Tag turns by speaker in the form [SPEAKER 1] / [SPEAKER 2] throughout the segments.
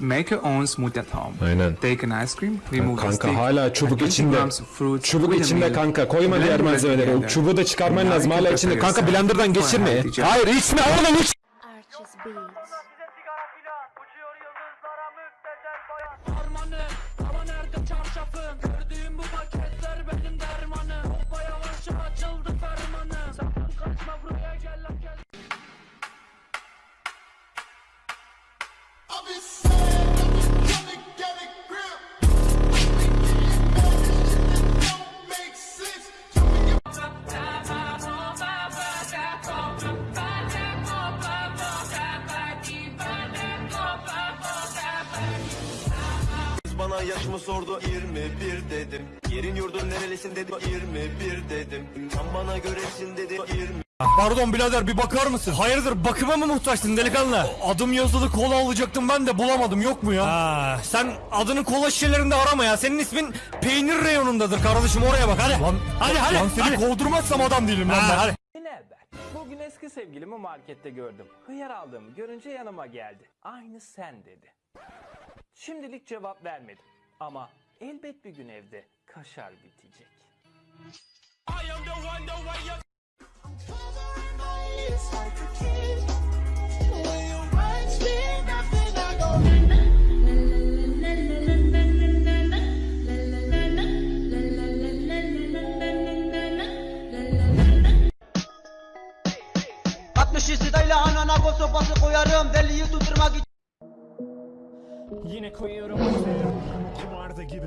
[SPEAKER 1] Make your own smoothie at home.
[SPEAKER 2] Aynen.
[SPEAKER 1] Take an ice cream, remove
[SPEAKER 2] kanka, the
[SPEAKER 1] stick.
[SPEAKER 2] Kanka hala çubuk içinde.
[SPEAKER 1] Fruit,
[SPEAKER 2] çubuk içinde kanka. Koyma diğer malzemeleri.
[SPEAKER 1] O
[SPEAKER 2] çubuğu da çıkarman lazım hala içinde. Kanka blenderdan geçirme. Hayır içme oğlum iç.
[SPEAKER 3] Harmanı,
[SPEAKER 4] bana yaşımı sordu 21 dedim Yerin yurdun nerelisin dedi 21 dedim Tam bana göresin dedi 20
[SPEAKER 5] Pardon birader bir bakar mısın? Hayırdır bakıma mı muhtaçsın delikanlı? Adım yazılı kola alacaktım ben de bulamadım yok mu ya? Ha, sen adını kola şişelerinde arama ya. Senin ismin peynir reyonundadır kardeşim oraya bak hadi. Lan, hadi hadi. Lan seni kovdurmazsam adam değilim lan ben hadi.
[SPEAKER 6] Ne haber? Bugün eski sevgilimi markette gördüm. Hıyar aldığımı görünce yanıma geldi. Aynı sen dedi. Şimdilik cevap vermedim. Ama elbet bir gün evde kaşar bitecek. I am the one, the way
[SPEAKER 5] koyuyorum. Kumarda gibi.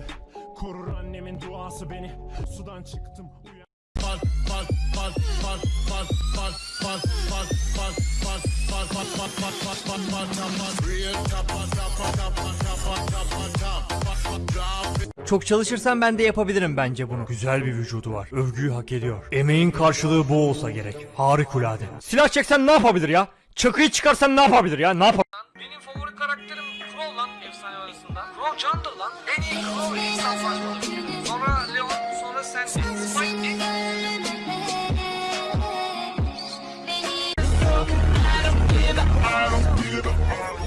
[SPEAKER 5] Korur annemin duası beni. Sudan çıktım. Uyan. Fal, fal, fal, fal, fal, fal, fal, fal, fal, fal, fal, fal, fal, fal, fal, fal, fal, fal. Real tapa, tapa, tapa, tapa, tapa, tapa.
[SPEAKER 7] Çok çalışırsam ben de yapabilirim bence bunu.
[SPEAKER 5] Güzel bir vücudu var. Övgüyü hak ediyor. Emeğin karşılığı bu olsa gerek. Harikulade. Silah çeksen ne yapabilir ya? Çakıyı çıkarsan ne yapabilir ya? Ne yapabilir?
[SPEAKER 3] Benim favori karakterim Crowland efsane arasında. Crow Jundle'dan en iyi Crow ile savaşmalı. Sonra Leon, sonra Sandy, Spike I don't give a, I don't give a, I don't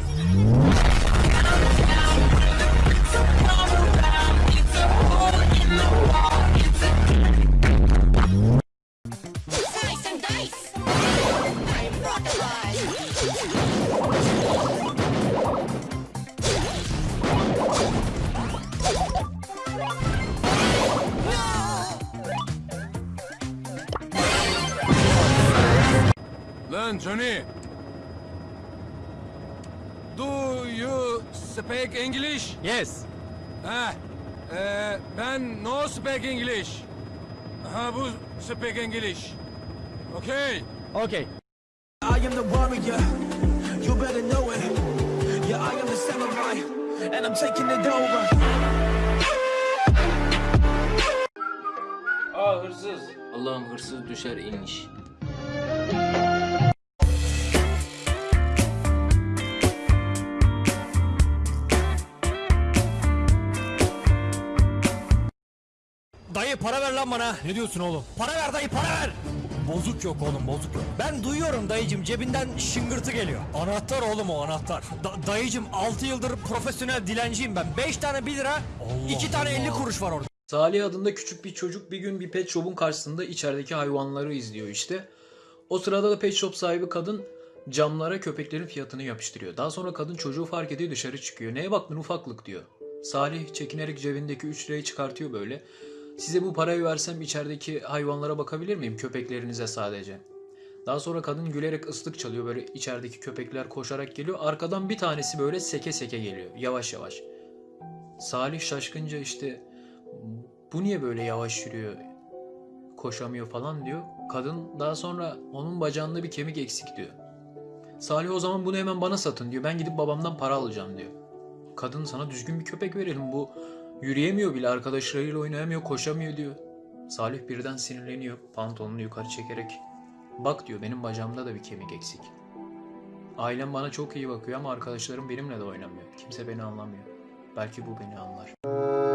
[SPEAKER 8] Lan Johnny. Do you speak English?
[SPEAKER 5] Yes.
[SPEAKER 8] Ha, e, ben no speak English. Ha bu speak English. Okay.
[SPEAKER 5] Okay.
[SPEAKER 3] I am the warrior, you better know it. Yeah, I am the samurai, and I'm taking it over.
[SPEAKER 9] Aa hırsız. Allah'ım hırsız düşer inmiş.
[SPEAKER 5] Dayı para ver lan bana. Ne diyorsun oğlum? Para ver dayı para ver. Bozuk yok oğlum bozuk yok. Ben duyuyorum dayıcım cebinden şıngırtı geliyor. Anahtar oğlum o anahtar. Da- dayıcım 6 yıldır profesyonel dilenciyim ben. 5 tane 1 lira, 2 tane 50 kuruş var orada.
[SPEAKER 9] Salih adında küçük bir çocuk bir gün bir pet shop'un karşısında içerideki hayvanları izliyor işte. O sırada da pet shop sahibi kadın camlara köpeklerin fiyatını yapıştırıyor. Daha sonra kadın çocuğu fark ediyor dışarı çıkıyor. Neye baktın ufaklık diyor. Salih çekinerek cebindeki 3 lirayı çıkartıyor böyle. Size bu parayı versem içerideki hayvanlara bakabilir miyim? Köpeklerinize sadece. Daha sonra kadın gülerek ıslık çalıyor. Böyle içerideki köpekler koşarak geliyor. Arkadan bir tanesi böyle seke seke geliyor. Yavaş yavaş. Salih şaşkınca işte bu niye böyle yavaş yürüyor? Koşamıyor falan diyor. Kadın daha sonra onun bacağında bir kemik eksik diyor. Salih o zaman bunu hemen bana satın diyor. Ben gidip babamdan para alacağım diyor. Kadın sana düzgün bir köpek verelim bu yürüyemiyor bile arkadaşlarıyla oynayamıyor koşamıyor diyor. Salih birden sinirleniyor pantolonunu yukarı çekerek. Bak diyor benim bacağımda da bir kemik eksik. Ailem bana çok iyi bakıyor ama arkadaşlarım benimle de oynamıyor. Kimse beni anlamıyor. Belki bu beni anlar.